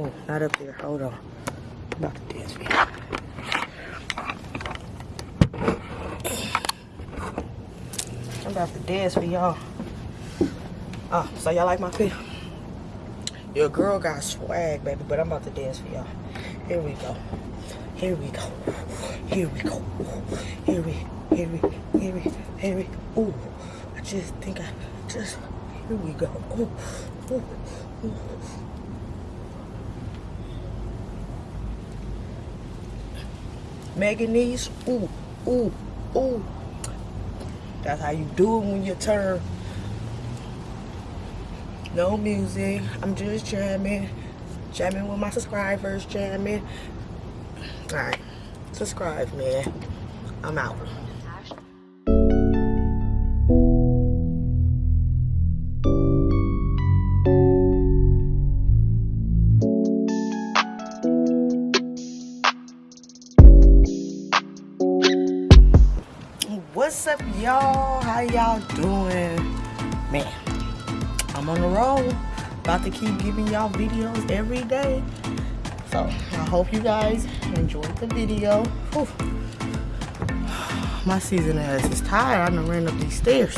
Oh, not up there. Hold on. I'm about to dance for you. I'm about to dance for y'all. Oh, so y'all like my fit? Your girl got swag, baby, but I'm about to dance for y'all. Here we go. Here we go. Here we go. Here we, here we, here we, here we. Ooh, I just think I just. Here we go. Ooh, ooh, ooh. Meganese. Ooh, ooh, ooh. That's how you do it when you turn. No music. I'm just jamming. Jamming with my subscribers. Jamming. Alright. Subscribe, man. I'm out. How y'all doing? Man, I'm on the road. About to keep giving y'all videos every day. So, I hope you guys enjoyed the video. Whew. My season ass is tired. I done ran up these stairs.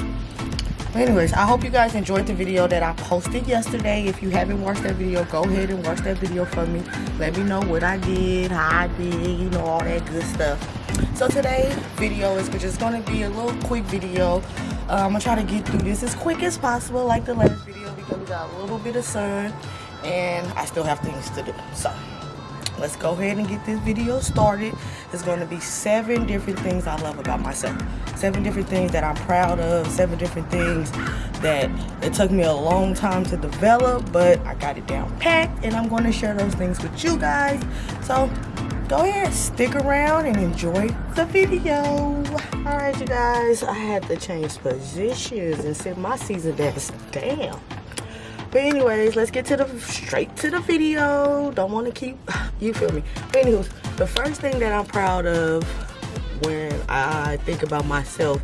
Anyways, I hope you guys enjoyed the video that I posted yesterday. If you haven't watched that video, go ahead and watch that video for me. Let me know what I did, how I did, you know, all that good stuff. So today's video is just going to be a little quick video. Uh, I'm to try to get through this as quick as possible like the last video because we got a little bit of sun and I still have things to do. So let's go ahead and get this video started. it's going to be seven different things I love about myself. Seven different things that I'm proud of. Seven different things that it took me a long time to develop, but I got it down packed and I'm going to share those things with you guys. So go ahead, stick around and enjoy the video. All right, you guys, I had to change positions and sit my season desk down. But anyways, let's get to the straight to the video. Don't want to keep, you feel me. But anyways, the first thing that I'm proud of when I think about myself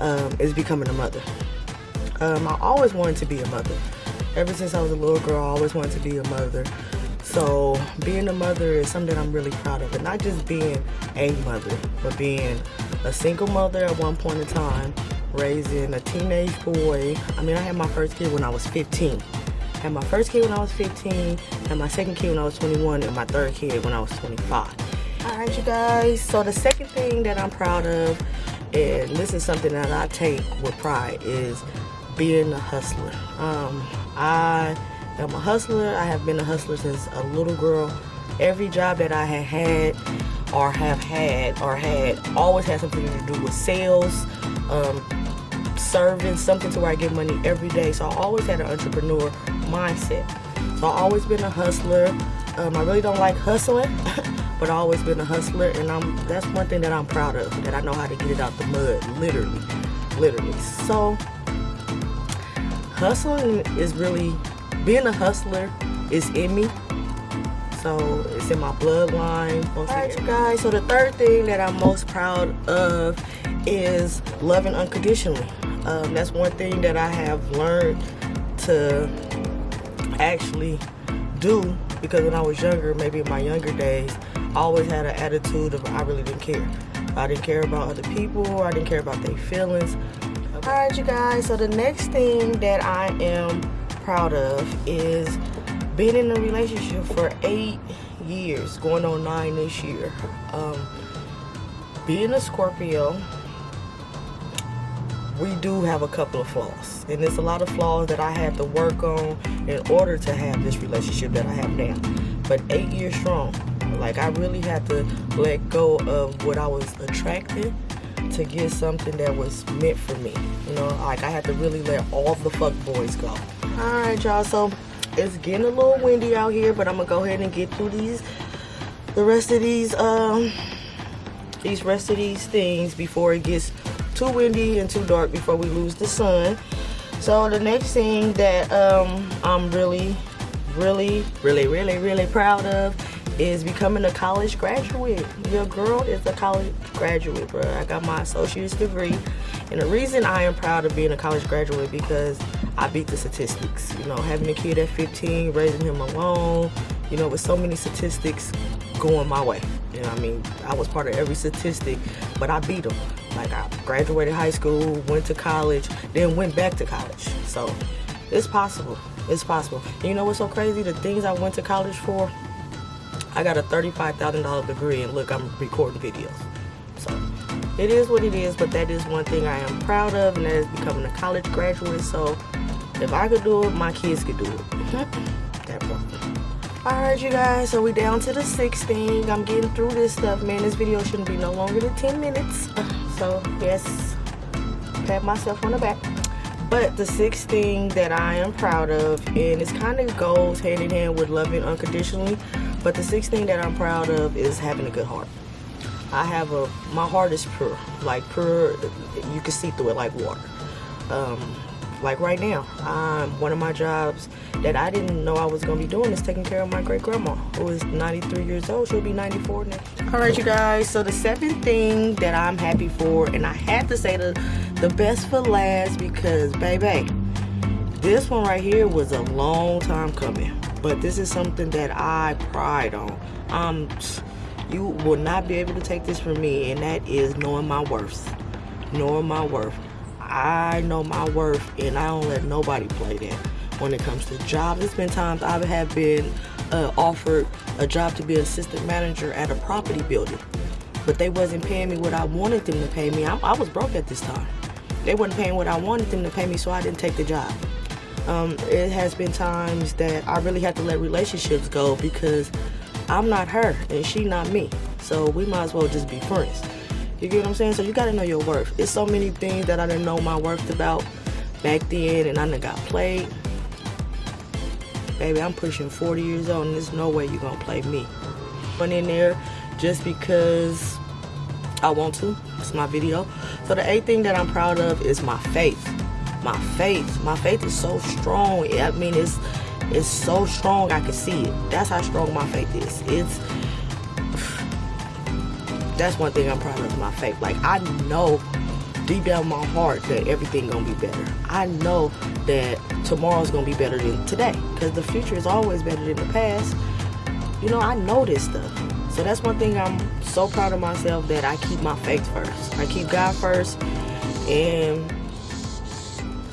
um, is becoming a mother. Um, I always wanted to be a mother. Ever since I was a little girl, I always wanted to be a mother. So being a mother is something I'm really proud of. And not just being a mother, but being a single mother at one point in time, raising a teenage boy. I mean, I had my first kid when I was 15. I had my first kid when I was 15, had my second kid when I was 21, and my third kid when I was 25. All right, you guys. So the second thing that I'm proud of, and this is something that I take with pride, is being a hustler. Um, I am a hustler. I have been a hustler since a little girl. Every job that I have had or have had or had always had something to do with sales, um, serving, something to where I get money every day. So I always had an entrepreneur mindset. So I've always been a hustler. Um, I really don't like hustling, but I've always been a hustler, and I'm that's one thing that I'm proud of. That I know how to get it out the mud, literally, literally. So hustling is really being a hustler is in me. So it's in my bloodline. Alright you guys, so the third thing that I'm most proud of is loving unconditionally. Um, that's one thing that I have learned to actually do because when I was younger, maybe in my younger days, I always had an attitude of I really didn't care. I didn't care about other people. I didn't care about their feelings. Alright you guys, so the next thing that I am proud of is being in a relationship for eight years, going on nine this year. Um, being a Scorpio, we do have a couple of flaws. And there's a lot of flaws that I had to work on in order to have this relationship that I have now. But eight years strong. Like I really had to let go of what I was attracted to get something that was meant for me. You know, like I had to really let all the fuck boys go. Alright y'all, so it's getting a little windy out here, but I'm gonna go ahead and get through these the rest of these um these rest of these things before it gets too windy and too dark before we lose the sun. So the next thing that um I'm really really really really really proud of is becoming a college graduate. Your girl is a college graduate, bro. I got my associate's degree. And the reason I am proud of being a college graduate because I beat the statistics. You know, having a kid at 15, raising him alone, you know, with so many statistics going my way. You know, I mean, I was part of every statistic, but I beat them. Like I graduated high school, went to college, then went back to college. So it's possible. It's possible. And you know what's so crazy? The things I went to college for, I got a $35,000 degree and look, I'm recording videos. So it is what it is, but that is one thing I am proud of, and that is becoming a college graduate. So if I could do it, my kids could do it. that. Alright you guys, so we down to the sixth thing. I'm getting through this stuff, man. This video shouldn't be no longer than 10 minutes. So yes, pat myself on the back. But the sixth thing that I am proud of, and it kind of goes hand in hand with loving unconditionally, but the sixth thing that I'm proud of is having a good heart. I have a, my heart is pure, like pure, you can see through it like water. Um, like right now, um, one of my jobs that I didn't know I was going to be doing is taking care of my great grandma, who is 93 years old. She'll be 94 next All right, you guys. So the seventh thing that I'm happy for, and I had to say the, the best for last because, baby, this one right here was a long time coming. But this is something that I pride on. Um, you will not be able to take this from me, and that is knowing my worth. Knowing my worth. I know my worth and I don't let nobody play that when it comes to jobs. There's been times I have been uh, offered a job to be assistant manager at a property building, but they wasn't paying me what I wanted them to pay me. I, I was broke at this time. They wasn't paying what I wanted them to pay me, so I didn't take the job. Um, it has been times that I really had to let relationships go because I'm not her and she not me. So we might as well just be friends. You get what I'm saying? So you gotta know your worth. It's so many things that I didn't know my worth about back then and I done got played. Baby, I'm pushing 40 years old and there's no way you're gonna play me. Went in there just because I want to. It's my video. So the eighth thing that I'm proud of is my faith. My faith. My faith is so strong. I mean, it's it's so strong I can see it. That's how strong my faith is. It's that's one thing I'm proud of my faith. Like I know deep down my heart that everything gonna be better. I know that tomorrow's gonna be better than today because the future is always better than the past. You know, I know this stuff. So that's one thing I'm so proud of myself that I keep my faith first. I keep God first and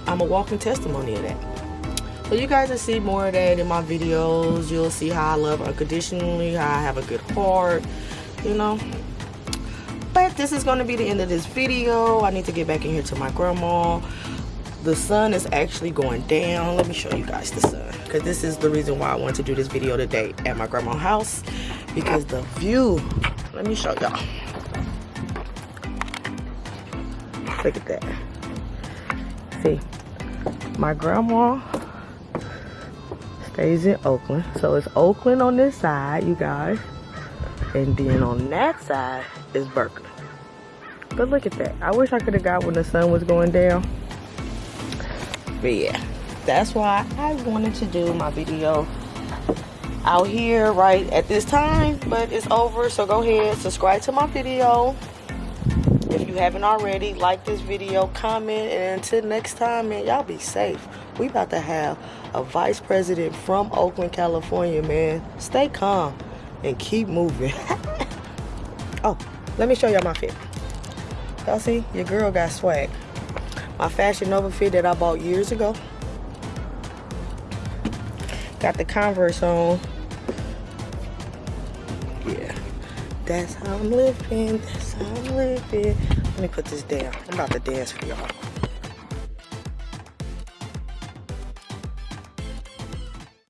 I'm a walking testimony of that. So you guys will see more of that in my videos. You'll see how I love unconditionally, how I have a good heart, you know but this is going to be the end of this video. I need to get back in here to my grandma. The sun is actually going down. Let me show you guys the sun because this is the reason why i want to do this video today at my grandma's house because the view let me show y'all. Look at that. See my grandma stays in oakland. So it's oakland on this side you guys. And then on that side is Berkeley. But look at that. I wish I could have got when the sun was going down. But yeah, that's why I wanted to do my video out here right at this time. But it's over, so go ahead, subscribe to my video. If you haven't already, like this video, comment, and until next time, man, y'all be safe. We about to have a vice president from Oakland, California, man. Stay calm and keep moving. oh, let me show y'all my fit. Y'all see? Your girl got swag. My Fashion Nova fit that I bought years ago. Got the Converse on. Yeah. That's how I'm living. That's how I'm living. Let me put this down. I'm about to dance for y'all.